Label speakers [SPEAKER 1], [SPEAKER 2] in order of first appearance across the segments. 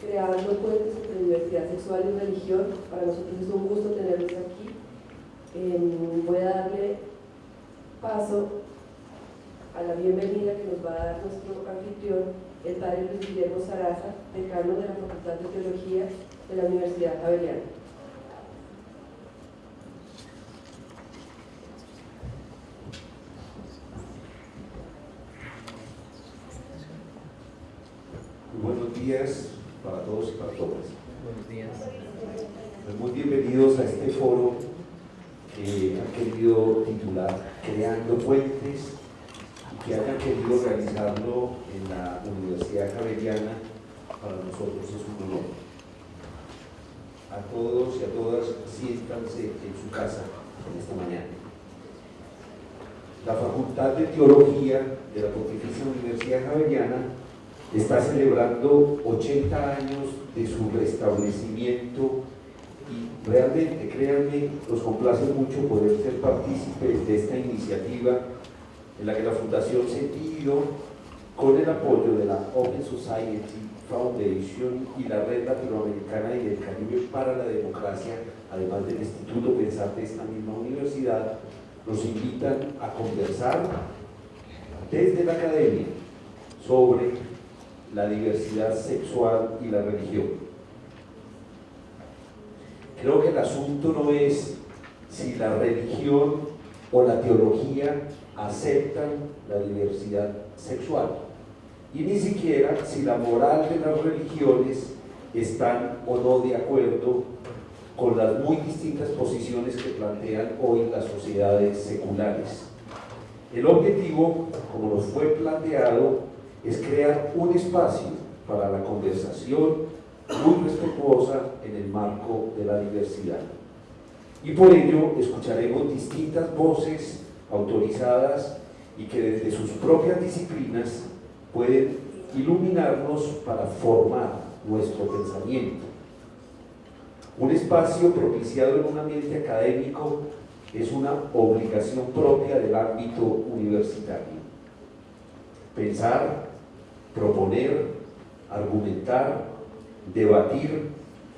[SPEAKER 1] creando puentes entre diversidad sexual y religión. Para nosotros es un gusto tenerlos aquí. Em, voy a darle paso a la bienvenida que nos va a dar nuestro anfitrión, el padre Luis Guillermo Saraza, decano de la Facultad de Teología de la Universidad Javeriana.
[SPEAKER 2] buenos días todos y para todas.
[SPEAKER 3] Buenos días.
[SPEAKER 2] Pues muy bienvenidos a este foro que han querido titular Creando Puentes y que hayan querido realizarlo en la Universidad Javeriana, para nosotros es un honor. A todos y a todas, siéntanse en su casa en esta mañana. La Facultad de Teología de la Pontificia Universidad Javeriana está celebrando 80 años de su restablecimiento y realmente, créanme, nos complace mucho poder ser partícipes de esta iniciativa en la que la Fundación Sentido, con el apoyo de la Open Society Foundation y la Red Latinoamericana y del Caribe para la Democracia, además del Instituto Pensar de esta misma universidad, nos invitan a conversar desde la academia sobre la diversidad sexual y la religión. Creo que el asunto no es si la religión o la teología aceptan la diversidad sexual y ni siquiera si la moral de las religiones están o no de acuerdo con las muy distintas posiciones que plantean hoy las sociedades seculares. El objetivo, como nos fue planteado, es crear un espacio para la conversación muy respetuosa en el marco de la diversidad. Y por ello escucharemos distintas voces autorizadas y que desde sus propias disciplinas pueden iluminarnos para formar nuestro pensamiento. Un espacio propiciado en un ambiente académico es una obligación propia del ámbito universitario. Pensar, proponer, argumentar, debatir,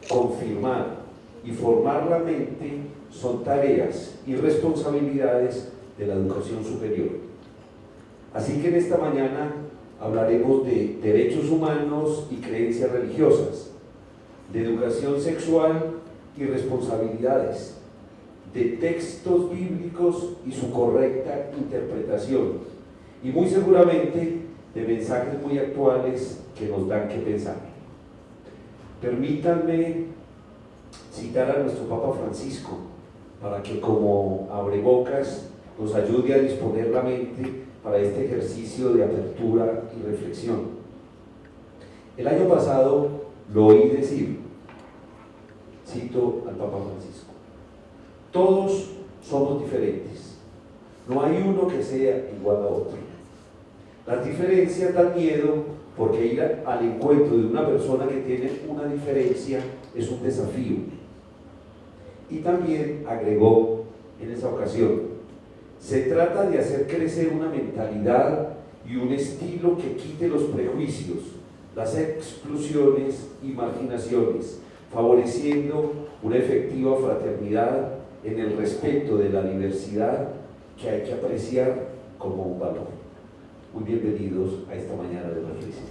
[SPEAKER 2] confirmar y formar la mente son tareas y responsabilidades de la educación superior. Así que en esta mañana hablaremos de derechos humanos y creencias religiosas, de educación sexual y responsabilidades, de textos bíblicos y su correcta interpretación, y muy seguramente de mensajes muy actuales que nos dan que pensar. Permítanme citar a nuestro Papa Francisco para que como abrebocas nos ayude a disponer la mente para este ejercicio de apertura y reflexión. El año pasado lo oí decir, cito al Papa Francisco, todos somos diferentes, no hay uno que sea igual a otro. Las diferencias dan miedo porque ir al encuentro de una persona que tiene una diferencia es un desafío. Y también agregó en esa ocasión, se trata de hacer crecer una mentalidad y un estilo que quite los prejuicios, las exclusiones y marginaciones, favoreciendo una efectiva fraternidad en el respeto de la diversidad que hay que apreciar como un valor. Muy bienvenidos a esta mañana de reflexión.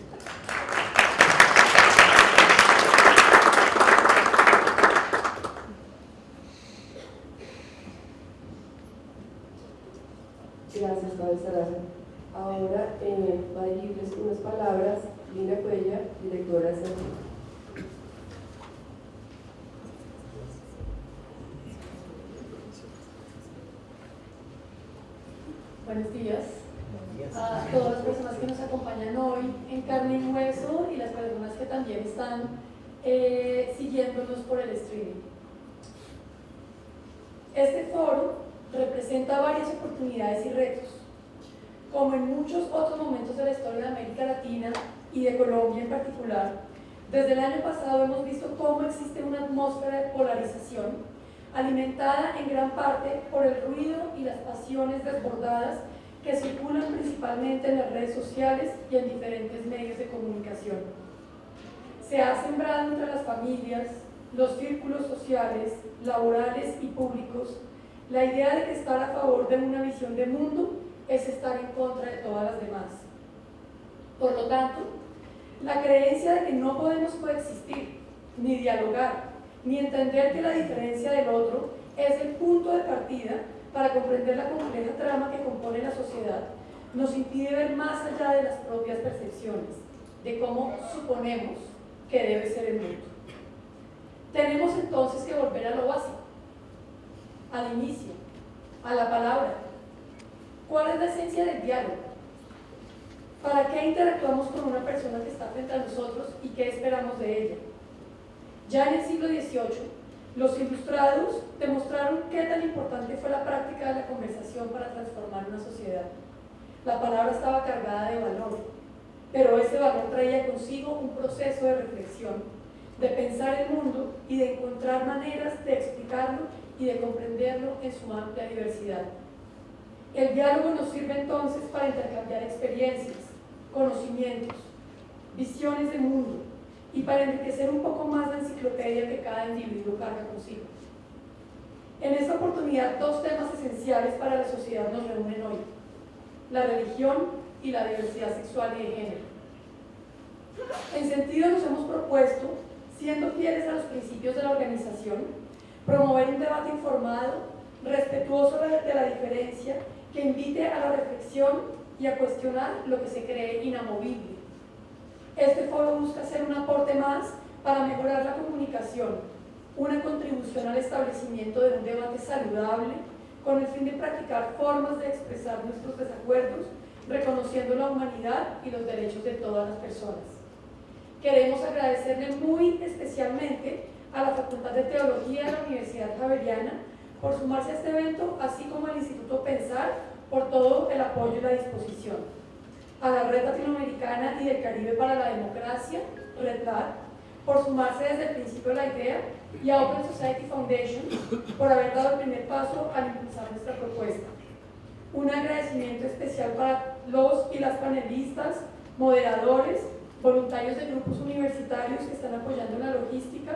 [SPEAKER 1] Gracias, Padre Saraza. Ahora eh, va a dirigirles unas palabras Lina Cuella, directora de Centro.
[SPEAKER 4] Buenos días a todas las personas que nos acompañan hoy en carne y hueso y las personas que también están eh, siguiéndonos por el streaming. Este foro representa varias oportunidades y retos. Como en muchos otros momentos de la historia de América Latina y de Colombia en particular, desde el año pasado hemos visto cómo existe una atmósfera de polarización alimentada en gran parte por el ruido y las pasiones desbordadas que circulan principalmente en las redes sociales y en diferentes medios de comunicación. se ha sembrado entre las familias, los círculos sociales, laborales y públicos la idea de que estar a favor de una visión de mundo es estar en contra de todas las demás. Por lo tanto, la creencia de que no podemos coexistir, ni dialogar, ni entender que la diferencia del otro es el punto de partida para comprender la compleja trama que compone la sociedad, nos impide ver más allá de las propias percepciones, de cómo suponemos que debe ser el mundo. Tenemos entonces que volver a lo básico, al inicio, a la palabra. ¿Cuál es la esencia del diálogo? ¿Para qué interactuamos con una persona que está frente a nosotros y qué esperamos de ella? Ya en el siglo XVIII, los ilustrados demostraron qué tan importante fue la práctica de la conversación para transformar una sociedad. La palabra estaba cargada de valor, pero ese valor traía consigo un proceso de reflexión, de pensar el mundo y de encontrar maneras de explicarlo y de comprenderlo en su amplia diversidad. El diálogo nos sirve entonces para intercambiar experiencias, conocimientos, visiones de mundo y para enriquecer un poco más la enciclopedia que cada individuo carga consigo. En esta oportunidad, dos temas esenciales para la sociedad nos reúnen hoy, la religión y la diversidad sexual y de género. En sentido nos hemos propuesto, siendo fieles a los principios de la organización, promover un debate informado, respetuoso de la diferencia, que invite a la reflexión y a cuestionar lo que se cree inamovible. Este foro busca ser un aporte más para mejorar la comunicación, una contribución al establecimiento de un debate saludable con el fin de practicar formas de expresar nuestros desacuerdos, reconociendo la humanidad y los derechos de todas las personas. Queremos agradecerle muy especialmente a la Facultad de Teología de la Universidad Javeriana por sumarse a este evento, así como al Instituto Pensar por todo el apoyo y la disposición. A la Red Latinoamericana y del Caribe para la Democracia, RedLat, por sumarse desde el principio a la idea, y a Open Society Foundation por haber dado el primer paso al impulsar nuestra propuesta. Un agradecimiento especial para los y las panelistas, moderadores, voluntarios de grupos universitarios que están apoyando la logística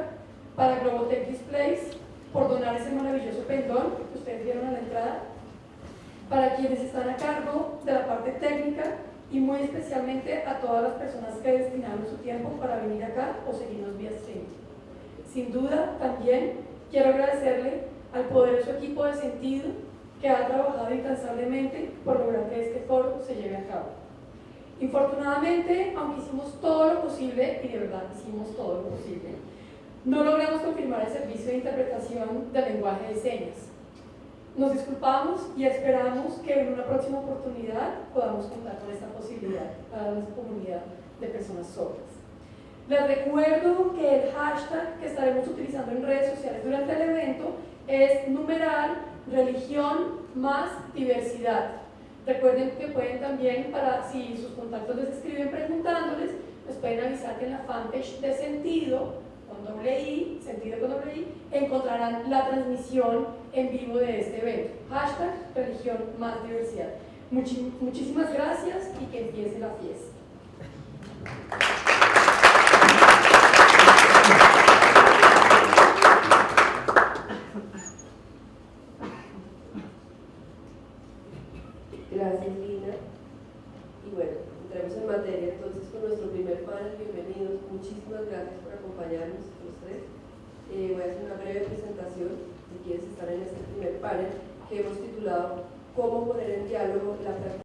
[SPEAKER 4] para Globotech Displays por donar ese maravilloso pendón que ustedes vieron a la entrada, para quienes están a cargo de la parte técnica y muy especialmente a todas las personas que destinaron su tiempo para venir acá o seguirnos vía stream. Sin duda, también quiero agradecerle al poderoso equipo de sentido que ha trabajado incansablemente por lograr que este foro se lleve a cabo. Infortunadamente, aunque hicimos todo lo posible, y de verdad hicimos todo lo posible, no logramos confirmar el servicio de interpretación del lenguaje de señas. Nos disculpamos y esperamos que en una próxima oportunidad podamos contar con esta posibilidad para nuestra comunidad de personas sordas. Les recuerdo que el hashtag que estaremos utilizando en redes sociales durante el evento es numeral religión más diversidad. Recuerden que pueden también, para si sus contactos les escriben preguntándoles, les pueden avisar que en la fanpage de sentido con doble I, sentido con doble I, encontrarán la transmisión en vivo de este evento. Hashtag religión más diversidad. muchísimas gracias y que empiece la fiesta.
[SPEAKER 1] Gracias, Lina. Y bueno, entremos en materia entonces con nuestro primer panel. Bienvenidos. Muchísimas gracias por acompañarnos los tres. Eh, voy a hacer una breve presentación si quieres estar en este primer panel que hemos titulado Cómo poner en diálogo la